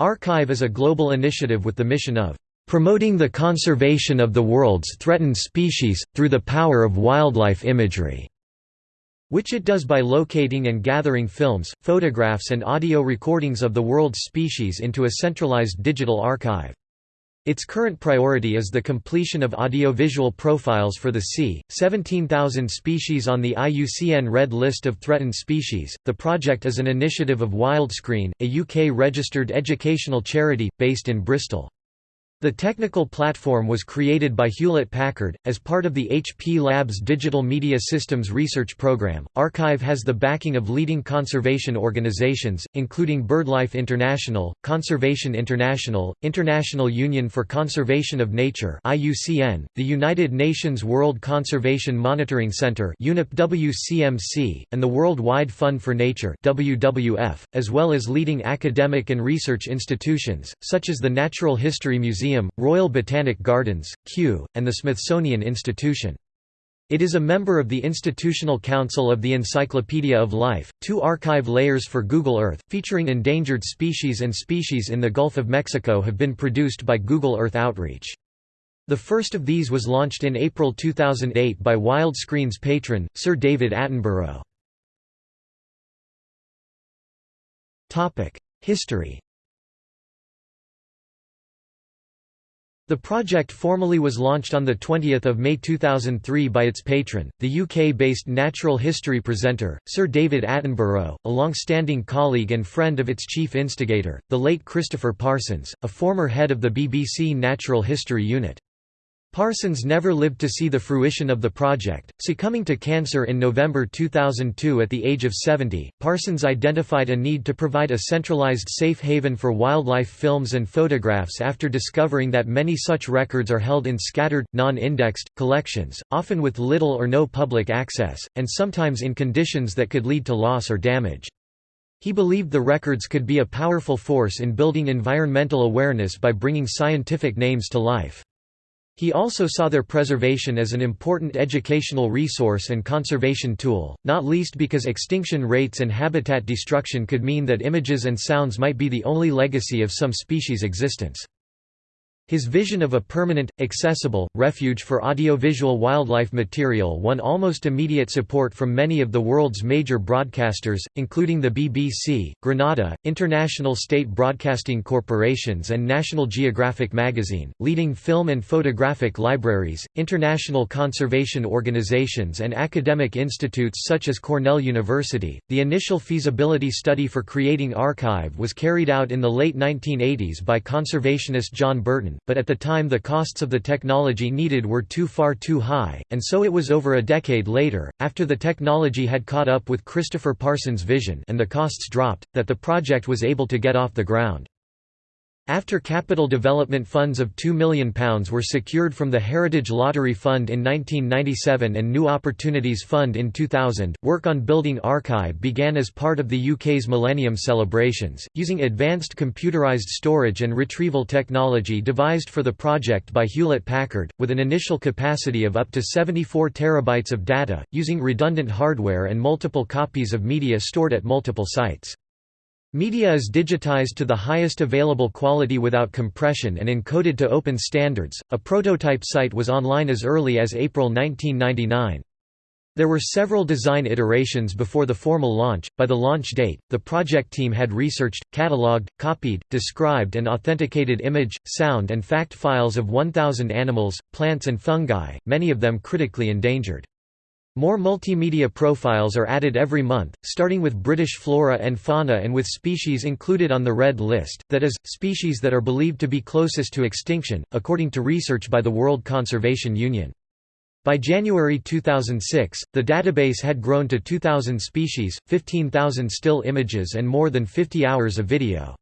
ARKive is a global initiative with the mission of promoting the conservation of the world's threatened species, through the power of wildlife imagery", which it does by locating and gathering films, photographs and audio recordings of the world's species into a centralized digital archive. Its current priority is the completion of audiovisual profiles for the c. 17,000 species on the IUCN Red List of Threatened Species. The project is an initiative of Wildscreen, a UK registered educational charity, based in Bristol. The technical platform was created by Hewlett-Packard, as part of the HP Labs Digital Media Systems Research Program. ARKive has the backing of leading conservation organizations, including BirdLife International, Conservation International, International Union for Conservation of Nature (IUCN), the United Nations World Conservation Monitoring Center (UNEP-WCMC), and the World Wide Fund for Nature (WWF), as well as leading academic and research institutions such as the Natural History Museum Museum, Royal Botanic Gardens, Kew, and the Smithsonian Institution. It is a member of the Institutional Council of the Encyclopedia of Life. Two ARKive layers for Google Earth, featuring endangered species and species in the Gulf of Mexico, have been produced by Google Earth Outreach. The first of these was launched in April 2008 by Wildscreen's patron, Sir David Attenborough. History The project formally was launched on 20 May 2003 by its patron, the UK-based natural history presenter, Sir David Attenborough, a long-standing colleague and friend of its chief instigator, the late Christopher Parsons, a former head of the BBC Natural History Unit. Parsons never lived to see the fruition of the project, succumbing to cancer in November 2002 at the age of 70. Parsons identified a need to provide a centralized safe haven for wildlife films and photographs after discovering that many such records are held in scattered, non-indexed, collections, often with little or no public access, and sometimes in conditions that could lead to loss or damage. He believed the records could be a powerful force in building environmental awareness by bringing scientific names to life. He also saw their preservation as an important educational resource and conservation tool, not least because extinction rates and habitat destruction could mean that images and sounds might be the only legacy of some species' existence. His vision of a permanent, accessible, refuge for audiovisual wildlife material won almost immediate support from many of the world's major broadcasters, including the BBC, Granada, international state broadcasting corporations and National Geographic magazine, leading film and photographic libraries, international conservation organizations and academic institutes such as Cornell University. The initial feasibility study for creating ARKive was carried out in the late 1980s by conservationist John Burton, but at the time the costs of the technology needed were too far too high, and so it was over a decade later, after the technology had caught up with Christopher Parsons' vision and the costs dropped, that the project was able to get off the ground. After capital development funds of £2 million were secured from the Heritage Lottery Fund in 1997 and New Opportunities Fund in 2000, work on building ARKive began as part of the UK's Millennium celebrations, using advanced computerised storage and retrieval technology devised for the project by Hewlett-Packard, with an initial capacity of up to 74 terabytes of data, using redundant hardware and multiple copies of media stored at multiple sites. Media is digitized to the highest available quality without compression and encoded to open standards. A prototype site was online as early as April 1999. There were several design iterations before the formal launch. By the launch date, the project team had researched, catalogued, copied, described, and authenticated image, sound, and fact files of 1,000 animals, plants, and fungi, many of them critically endangered. More multimedia profiles are added every month, starting with British flora and fauna and with species included on the Red List, that is, species that are believed to be closest to extinction, according to research by the World Conservation Union. By January 2006, the database had grown to 2,000 species, 15,000 still images and more than 50 hours of video.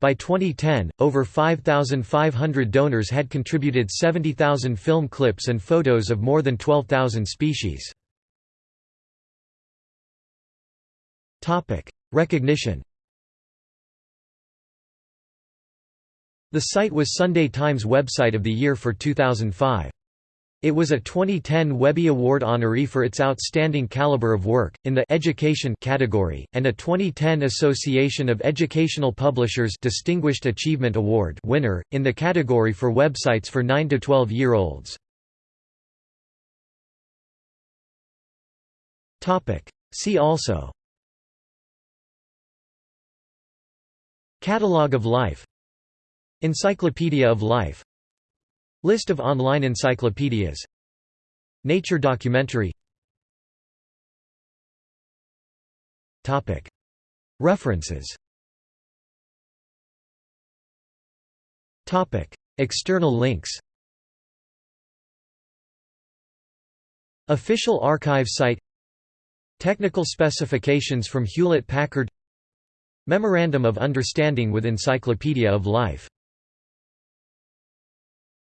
By 2010, over 5,500 donors had contributed 70,000 film clips and photos of more than 12,000 species. Recognition. The site was Sunday Times website of the year for 2005. It was a 2010 Webby Award honoree for its outstanding caliber of work, in the Education category, and a 2010 Association of Educational Publishers Distinguished Achievement Award winner, in the category for websites for 9 to 12 year olds. See also Catalogue of Life. Encyclopedia of Life. List of online encyclopedias. Nature documentary. References. External links. Official ARKive site. Technical specifications from Hewlett-Packard Memorandum of Understanding with Encyclopedia of Life